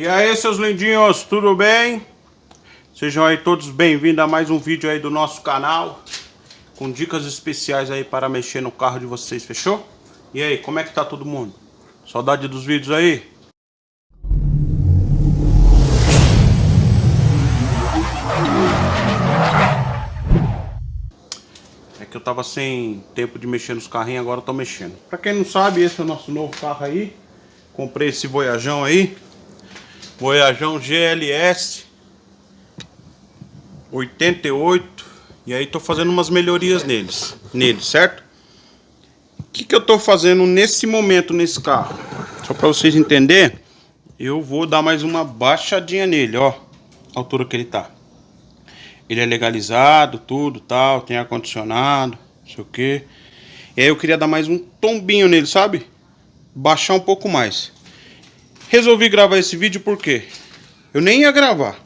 E aí, seus lindinhos, tudo bem? Sejam aí todos bem-vindos a mais um vídeo aí do nosso canal Com dicas especiais aí para mexer no carro de vocês, fechou? E aí, como é que tá todo mundo? Saudade dos vídeos aí? É que eu tava sem tempo de mexer nos carrinhos, agora eu tô mexendo Pra quem não sabe, esse é o nosso novo carro aí Comprei esse Voyajão aí Voyajão GLS 88 E aí tô fazendo umas melhorias neles Nele, certo? O que que eu tô fazendo nesse momento nesse carro? Só pra vocês entenderem Eu vou dar mais uma baixadinha nele, ó A altura que ele tá Ele é legalizado, tudo, tal Tem ar-condicionado, não sei o que E aí eu queria dar mais um tombinho nele, sabe? Baixar um pouco mais Resolvi gravar esse vídeo porque eu nem ia gravar.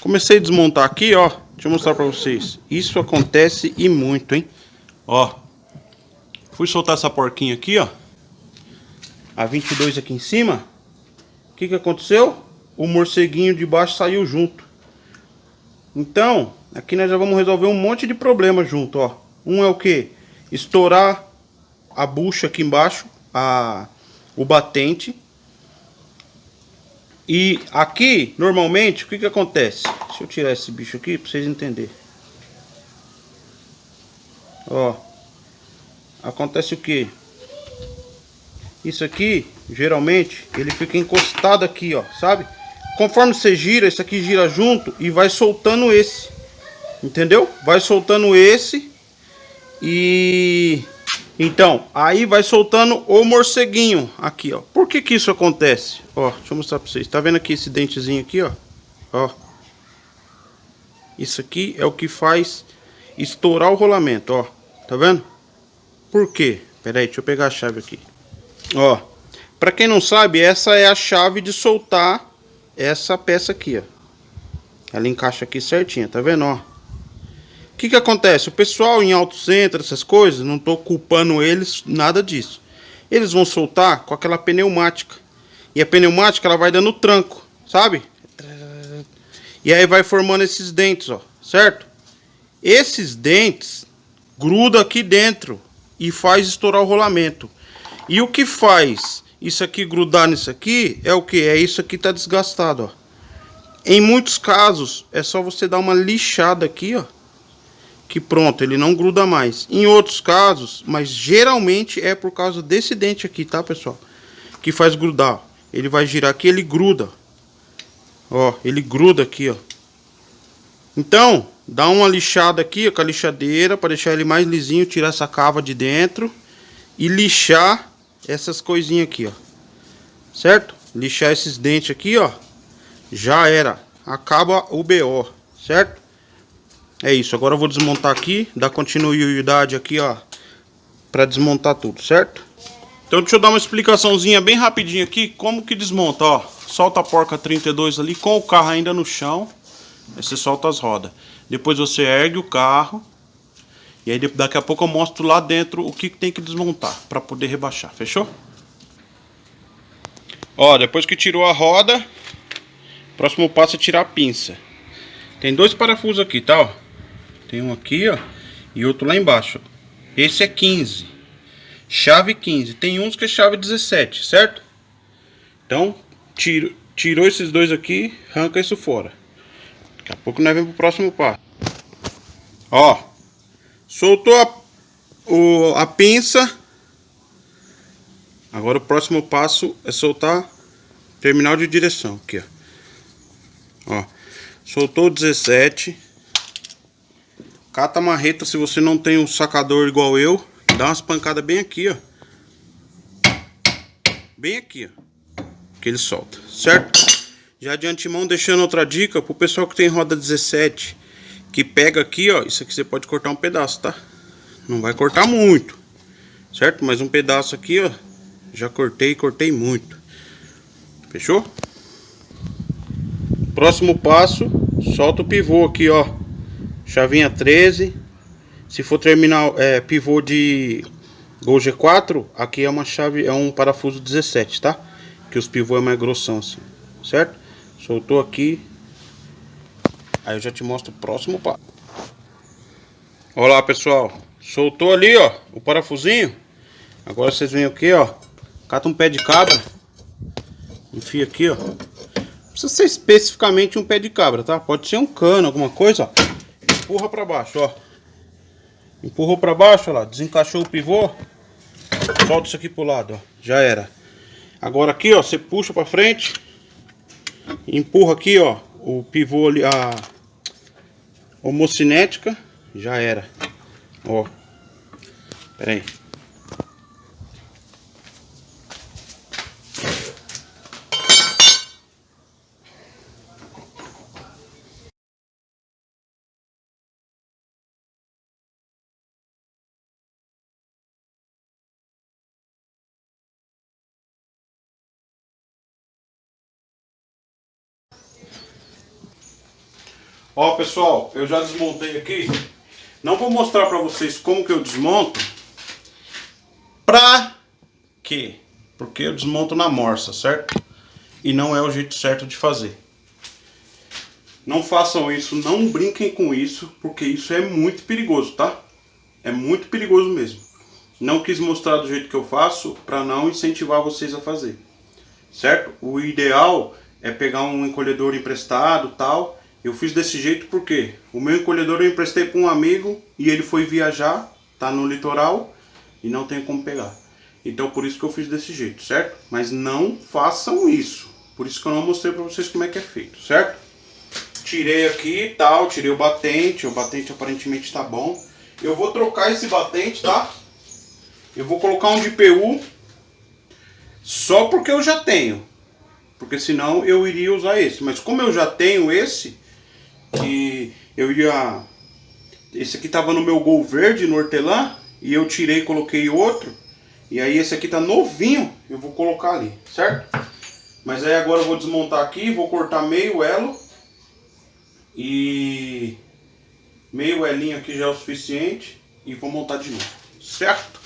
Comecei a desmontar aqui, ó. Deixa eu mostrar pra vocês. Isso acontece e muito, hein? Ó. Fui soltar essa porquinha aqui, ó. A 22 aqui em cima. O que que aconteceu? O morceguinho de baixo saiu junto. Então, aqui nós já vamos resolver um monte de problema junto, ó. Um é o que? Estourar a bucha aqui embaixo, a, o batente e aqui, normalmente, o que que acontece? Deixa eu tirar esse bicho aqui para vocês entenderem. Ó. Acontece o que? Isso aqui, geralmente, ele fica encostado aqui, ó, sabe? Conforme você gira, isso aqui gira junto e vai soltando esse. Entendeu? Vai soltando esse e então, aí vai soltando o morceguinho aqui, ó. Por que que isso acontece? Ó, deixa eu mostrar pra vocês. Tá vendo aqui esse dentezinho aqui, ó? Ó. Isso aqui é o que faz estourar o rolamento, ó. Tá vendo? Por quê? Pera aí, deixa eu pegar a chave aqui. Ó. Pra quem não sabe, essa é a chave de soltar essa peça aqui, ó. Ela encaixa aqui certinha, tá vendo, ó? Que que acontece? O pessoal em auto centro, essas coisas, não estou culpando eles, nada disso. Eles vão soltar com aquela pneumática. E a pneumática ela vai dando tranco, sabe? E aí vai formando esses dentes, ó, certo? Esses dentes grudam aqui dentro e faz estourar o rolamento. E o que faz isso aqui grudar nisso aqui é o que? É isso aqui tá desgastado, ó. Em muitos casos é só você dar uma lixada aqui, ó que pronto, ele não gruda mais. Em outros casos, mas geralmente é por causa desse dente aqui, tá, pessoal? Que faz grudar. Ele vai girar aqui, ele gruda. Ó, ele gruda aqui, ó. Então, dá uma lixada aqui ó, com a lixadeira para deixar ele mais lisinho, tirar essa cava de dentro e lixar essas coisinhas aqui, ó. Certo? Lixar esses dentes aqui, ó. Já era. Acaba o BO, certo? É isso, agora eu vou desmontar aqui, dar continuidade aqui, ó, pra desmontar tudo, certo? Então deixa eu dar uma explicaçãozinha bem rapidinho aqui, como que desmonta, ó. Solta a porca 32 ali com o carro ainda no chão, aí você solta as rodas. Depois você ergue o carro, e aí daqui a pouco eu mostro lá dentro o que tem que desmontar, pra poder rebaixar, fechou? Ó, depois que tirou a roda, próximo passo é tirar a pinça. Tem dois parafusos aqui, tá, ó. Tem um aqui, ó. E outro lá embaixo. Esse é 15. Chave 15. Tem uns que é chave 17, certo? Então, tiro, tirou esses dois aqui, arranca isso fora. Daqui a pouco nós vamos pro próximo passo. Ó. Soltou a, o, a pinça. Agora o próximo passo é soltar terminal de direção. Aqui, ó. Ó. Soltou o 17. Cata a marreta se você não tem um sacador igual eu. Dá umas pancadas bem aqui, ó. Bem aqui, ó. Que ele solta, certo? Já de antemão deixando outra dica pro pessoal que tem roda 17. Que pega aqui, ó. Isso aqui você pode cortar um pedaço, tá? Não vai cortar muito. Certo? Mas um pedaço aqui, ó. Já cortei, cortei muito. Fechou? Próximo passo, solta o pivô aqui, ó. Chavinha 13. Se for terminal é, pivô de Gol G4, aqui é uma chave, é um parafuso 17, tá? Que os pivôs é mais grossão assim. certo? Soltou aqui. Aí eu já te mostro o próximo passo. Olá, pessoal. Soltou ali, ó, o parafusinho. Agora vocês vêm aqui, ó. Cata um pé de cabra. Enfia aqui, ó. Não precisa ser especificamente um pé de cabra, tá? Pode ser um cano, alguma coisa, ó. Empurra pra baixo, ó. Empurrou pra baixo, ó lá. Desencaixou o pivô. Solta isso aqui pro lado, ó. Já era. Agora aqui, ó, você puxa pra frente. Empurra aqui, ó, o pivô ali, a homocinética. Já era. Ó. Pera aí. Ó pessoal, eu já desmontei aqui. Não vou mostrar pra vocês como que eu desmonto. Pra quê? Porque eu desmonto na morsa, certo? E não é o jeito certo de fazer. Não façam isso, não brinquem com isso, porque isso é muito perigoso, tá? É muito perigoso mesmo. Não quis mostrar do jeito que eu faço para não incentivar vocês a fazer. Certo? O ideal é pegar um encolhedor emprestado tal eu fiz desse jeito porque o meu encolhedor eu emprestei para um amigo e ele foi viajar, tá no litoral e não tem como pegar. Então por isso que eu fiz desse jeito, certo? Mas não façam isso. Por isso que eu não mostrei para vocês como é que é feito, certo? Tirei aqui e tal, tirei o batente, o batente aparentemente está bom. Eu vou trocar esse batente, tá? Eu vou colocar um de PU só porque eu já tenho. Porque senão eu iria usar esse. Mas como eu já tenho esse, que eu ia... Esse aqui tava no meu Gol verde, no hortelã, e eu tirei e coloquei outro. E aí esse aqui tá novinho, eu vou colocar ali, certo? Mas aí agora eu vou desmontar aqui, vou cortar meio elo. E meio elinho aqui já é o suficiente. E vou montar de novo, certo?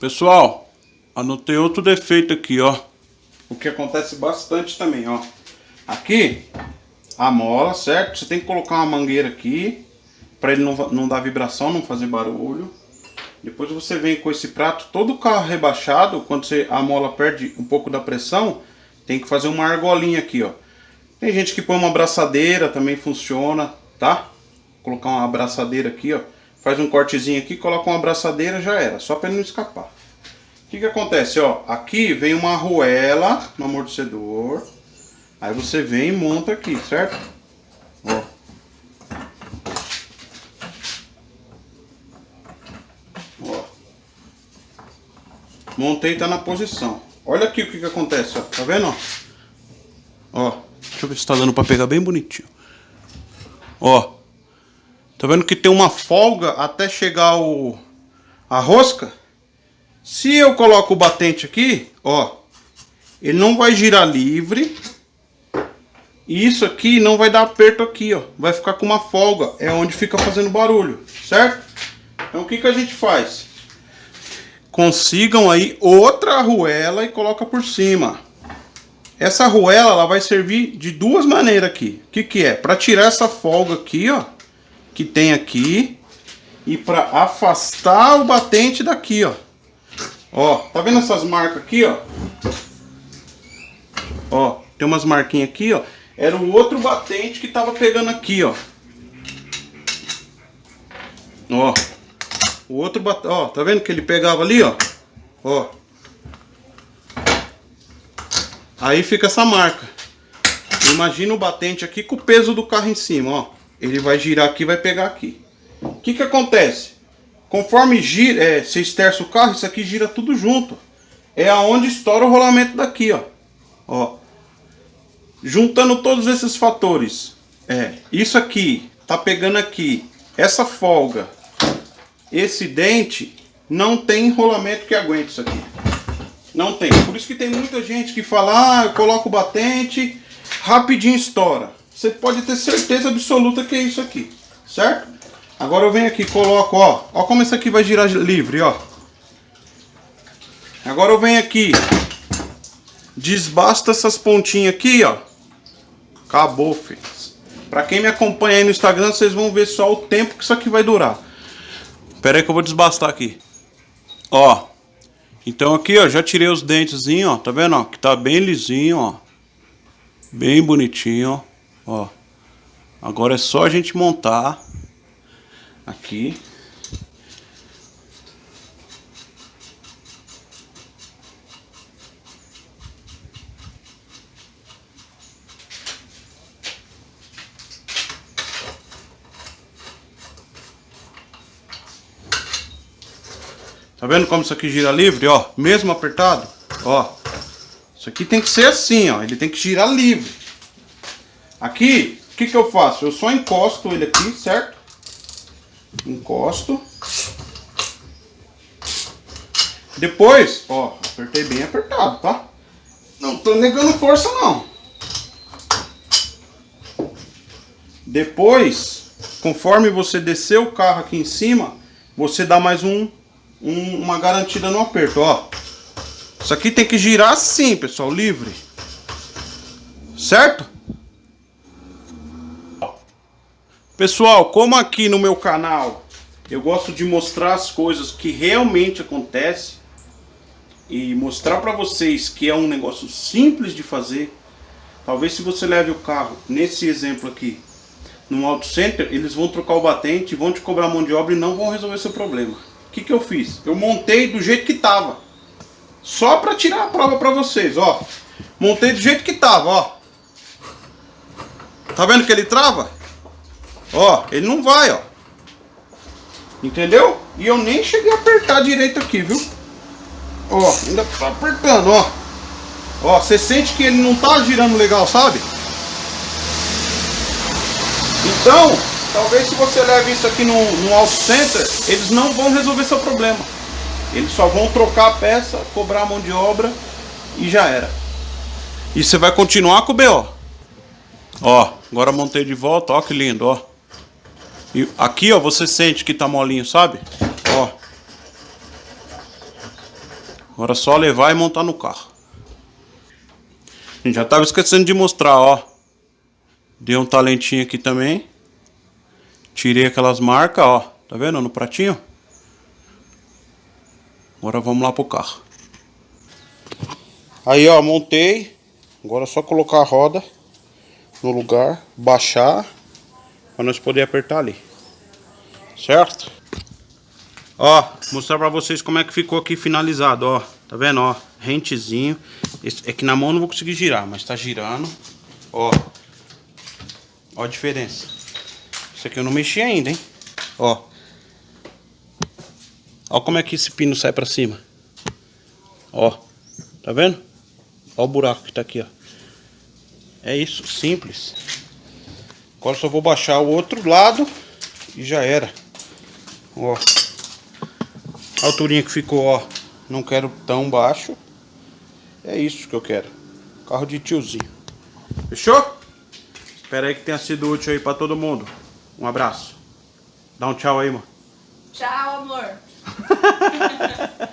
Pessoal, anotei outro defeito aqui, ó. O que acontece bastante também, ó. Aqui, a mola, certo? Você tem que colocar uma mangueira aqui, para ele não, não dar vibração, não fazer barulho. Depois você vem com esse prato todo carro rebaixado, quando você, a mola perde um pouco da pressão, tem que fazer uma argolinha aqui, ó. Tem gente que põe uma abraçadeira, também funciona, tá? Colocar uma abraçadeira aqui, ó. Faz um cortezinho aqui, coloca uma abraçadeira, já era, só para ele não escapar. O que que acontece, ó? Aqui vem uma arruela no amortecedor. Aí você vem e monta aqui, certo? Ó. Ó. Montei, tá na posição. Olha aqui o que que acontece, ó. Tá vendo, ó? Deixa eu ver se tá dando pra pegar bem bonitinho. Ó. Tá vendo que tem uma folga até chegar o... A rosca? Se eu coloco o batente aqui, ó. Ele não vai girar livre e isso aqui não vai dar aperto aqui, ó. Vai ficar com uma folga. É onde fica fazendo barulho, certo? Então o que, que a gente faz? Consigam aí outra arruela e coloca por cima. Essa arruela ela vai servir de duas maneiras aqui. O que, que é? Para tirar essa folga aqui, ó. Que tem aqui. E para afastar o batente daqui, ó. Ó, tá vendo essas marcas aqui, ó? Ó, tem umas marquinhas aqui, ó. Era o outro batente que tava pegando aqui, ó. Ó. O outro batente, ó, tá vendo que ele pegava ali, ó? Ó. Aí fica essa marca. Imagina o batente aqui com o peso do carro em cima, ó. Ele vai girar aqui vai pegar aqui. O que que acontece? Conforme gira, é, esterça o carro, isso aqui gira tudo junto. É aonde estoura o rolamento daqui, ó. Ó. Juntando todos esses fatores, é, isso aqui, tá pegando aqui, essa folga, esse dente, não tem enrolamento que aguente isso aqui. Não tem. Por isso que tem muita gente que fala, ah, eu coloco o batente, rapidinho estoura. Você pode ter certeza absoluta que é isso aqui, certo? Agora eu venho aqui, coloco, ó, ó como isso aqui vai girar livre, ó. Agora eu venho aqui, Desbasta essas pontinhas aqui, ó. Acabou, filhos. Pra quem me acompanha aí no Instagram, vocês vão ver só o tempo que isso aqui vai durar. Pera aí que eu vou desbastar aqui. Ó. Então aqui, ó, já tirei os dentezinhos, ó. Tá vendo, ó? Que tá bem lisinho, ó. Bem bonitinho, ó. Agora é só a gente montar aqui. Tá vendo como isso aqui gira livre, ó? Mesmo apertado, ó. Isso aqui tem que ser assim, ó. Ele tem que girar livre. Aqui, o que que eu faço? Eu só encosto ele aqui, certo? Encosto. Depois, ó, apertei bem apertado, tá? Não tô negando força, não. Depois, conforme você descer o carro aqui em cima, você dá mais um um, uma garantida no aperto, ó. Isso aqui tem que girar assim, pessoal, livre. Certo? Pessoal, como aqui no meu canal eu gosto de mostrar as coisas que realmente acontecem e mostrar para vocês que é um negócio simples de fazer. Talvez se você leve o carro, nesse exemplo aqui, no auto center, eles vão trocar o batente, vão te cobrar mão de obra e não vão resolver seu problema. O que, que eu fiz? Eu montei do jeito que tava. Só para tirar a prova para vocês, ó. Montei do jeito que tava, ó. Tá vendo que ele trava? Ó, ele não vai, ó. Entendeu? E eu nem cheguei a apertar direito aqui, viu? Ó, ainda tá apertando, ó. Ó, você sente que ele não tá girando legal, sabe? Então, Talvez se você leve isso aqui no, no auto center, eles não vão resolver seu problema. Eles só vão trocar a peça, cobrar a mão de obra e já era. E você vai continuar com o BO. Ó, agora montei de volta, ó que lindo, ó. E aqui, ó, você sente que tá molinho, sabe? Ó. Agora é só levar e montar no carro. A gente já tava esquecendo de mostrar, ó. Deu um talentinho aqui também. Tirei aquelas marcas, ó. Tá vendo no pratinho? Agora vamos lá pro carro. Aí, ó, montei. Agora é só colocar a roda no lugar, baixar, para nós poder apertar ali. Certo? Ó, mostrar pra vocês como é que ficou aqui finalizado, ó. Tá vendo, ó? Rentezinho. Esse, é que na mão não vou conseguir girar, mas tá girando. Ó. Ó a diferença. Isso aqui eu não mexi ainda, hein? Ó. Ó como é que esse pino sai pra cima. Ó. Tá vendo? Ó o buraco que tá aqui, ó. É isso, simples. Agora só vou baixar o outro lado e já era. Ó. A alturinha que ficou, ó. Não quero tão baixo. É isso que eu quero. Carro de tiozinho. Fechou? Espero aí que tenha sido útil aí pra todo mundo. Um abraço. Dá um tchau aí, mano. Tchau, amor.